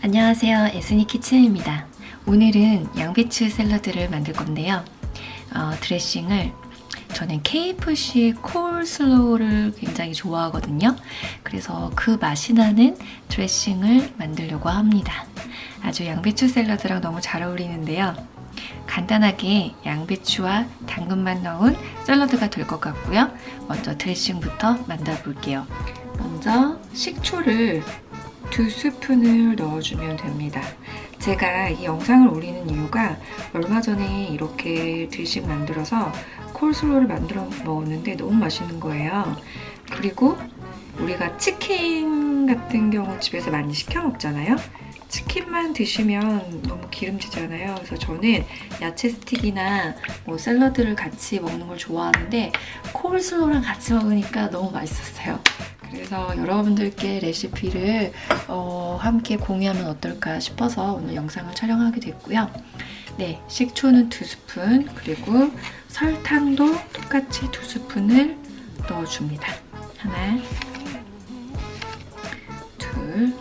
안녕하세요. 에스니 키친입니다. 오늘은 양배추 샐러드를 만들 건데요. 어, 드레싱을 저는 KFC 콜슬로우를 굉장히 좋아하거든요. 그래서 그 맛이 나는 드레싱을 만들려고 합니다. 아주 양배추 샐러드랑 너무 잘 어울리는데요. 간단하게 양배추와 당근만 넣은 샐러드가 될 것 같고요. 먼저 드레싱부터 만들어 볼게요. 먼저 식초를 두 스푼을 넣어주면 됩니다. 제가 이 영상을 올리는 이유가 얼마 전에 이렇게 드식 만들어서 콜슬로우를 만들어 먹었는데 너무 맛있는 거예요. 그리고 우리가 치킨 같은 경우 집에서 많이 시켜 먹잖아요. 치킨만 드시면 너무 기름지잖아요. 그래서 저는 야채 스틱이나 뭐 샐러드를 같이 먹는 걸 좋아하는데 콜슬로우랑 같이 먹으니까 너무 맛있었어요. 그래서 여러분들께 레시피를 어, 함께 공유하면 어떨까 싶어서 오늘 영상을 촬영하게 됐고요. 네, 식초는 두 스푼 그리고 설탕도 똑같이 두 스푼을 넣어줍니다. 하나, 둘,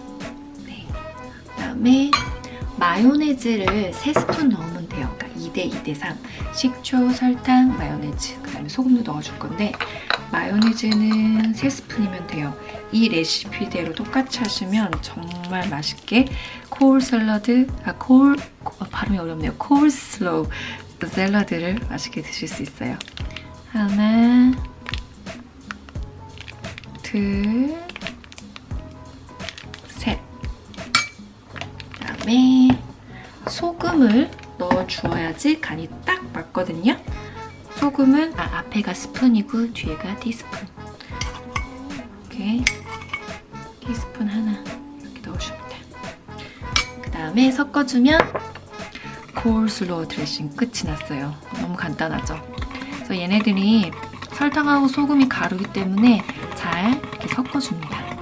네. 그다음에 마요네즈를 세 스푼 넣으면 돼요. 그러니까 2대 2대 3. 식초, 설탕, 마요네즈. 그 다음에 소금도 넣어줄 건데 마요네즈는 3스푼이면 돼요. 이 레시피대로 똑같이 하시면 정말 맛있게 콜 샐러드, 아, 콜, 아, 발음이 어렵네요. 콜 슬로우 샐러드를 맛있게 드실 수 있어요. 하나, 둘, 셋. 그다음에 소금을 넣어 주어야지 간이 딱 맞거든요. 소금은 아, 앞에가 스푼이고 뒤에가 티스푼 이렇게 티스푼 하나 이렇게 넣어줍니다. 그 다음에 섞어주면 콜슬로우 드레싱 끝이 났어요. 너무 간단하죠? 그래서 얘네들이 설탕하고 소금이 가루기 때문에 잘 이렇게 섞어줍니다.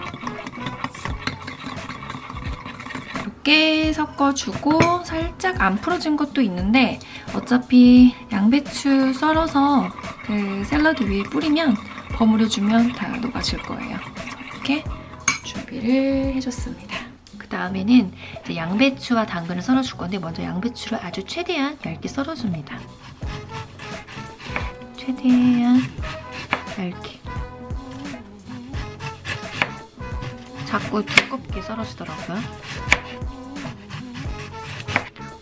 이렇게 섞어주고 살짝 안 풀어진 것도 있는데 어차피 양배추 썰어서 그 샐러드 위에 뿌리면 버무려주면 다 녹아질 거예요. 이렇게 준비를 해줬습니다. 그 다음에는 양배추와 당근을 썰어줄 건데 먼저 양배추를 아주 최대한 얇게 썰어줍니다. 최대한 얇게. 자꾸 두껍게 썰어주더라고요.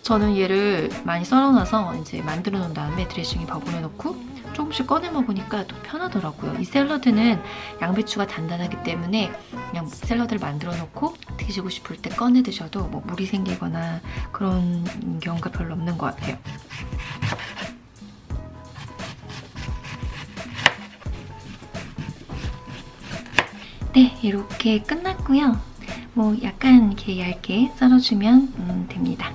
저는 얘를 많이 썰어놔서 이제 만들어 놓은 다음에 드레싱에 버무려 놓고 조금씩 꺼내 먹으니까 또 편하더라고요. 이 샐러드는 양배추가 단단하기 때문에 그냥 샐러드를 만들어 놓고 드시고 싶을 때 꺼내 드셔도 뭐 물이 생기거나 그런 경우가 별로 없는 것 같아요. 네, 이렇게 끝났고요. 뭐 약간 이렇게 얇게 썰어주면 음, 됩니다.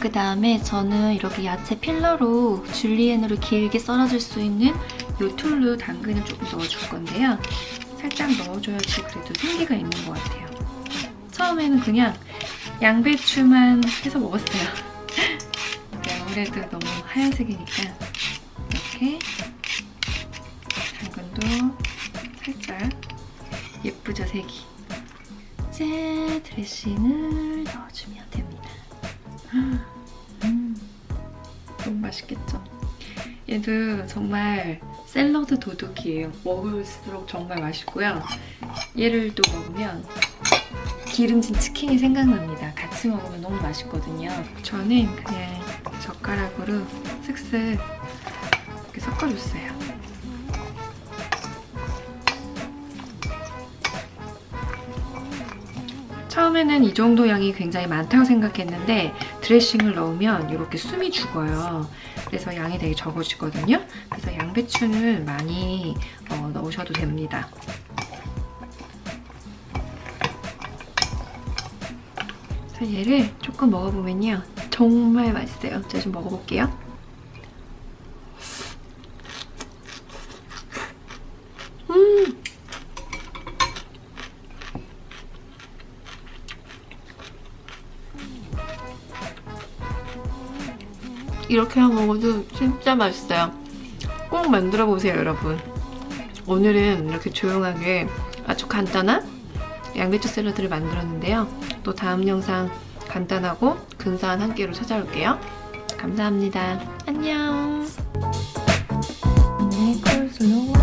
그 다음에 저는 이렇게 야채 peeler로 julienne으로 길게 썰어줄 수 있는 이 tool로 당근을 조금 넣어줄 건데요. 살짝 넣어줘야지 그래도 생기가 있는 것 같아요. 처음에는 그냥 양배추만 해서 먹었어요. 아무래도 너무 하얀색이니까 이렇게 당근도 살짝 예쁘죠, 색이. 짠! 드레싱을 넣어주면 됩니다. 음, 너무 맛있겠죠? 얘도 정말 샐러드 도둑이에요. 먹을수록 정말 맛있고요. 얘를 또 먹으면 기름진 치킨이 생각납니다. 같이 먹으면 너무 맛있거든요. 저는 그냥 젓가락으로 슥슥 이렇게 섞어줬어요. 처음에는 이 정도 양이 굉장히 많다고 생각했는데 드레싱을 넣으면 이렇게 숨이 죽어요. 그래서 양이 되게 적어지거든요. 그래서 양배추는 많이 어, 넣으셔도 됩니다. 얘를 조금 먹어보면요. 정말 맛있어요. 제가 좀 먹어볼게요. 이렇게 먹어도 진짜 맛있어요. 꼭 만들어 보세요 여러분. 오늘은 이렇게 조용하게 아주 간단한 양배추 샐러드를 만들었는데요. 또 다음 영상 간단하고 근사한 한 끼로 찾아올게요. 감사합니다. 안녕. 네,